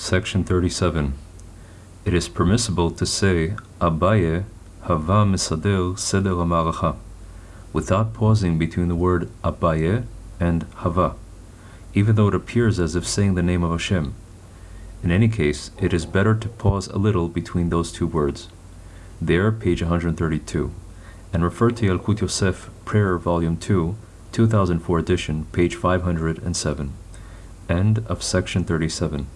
Section 37. It is permissible to say Abaye Hava Misader Seder HaMaracha without pausing between the word Abaye and Hava, even though it appears as if saying the name of Hashem. In any case, it is better to pause a little between those two words. There, page 132, and refer to Yalkut Yosef, Prayer, Volume 2, 2004 edition, page 507. End of section 37.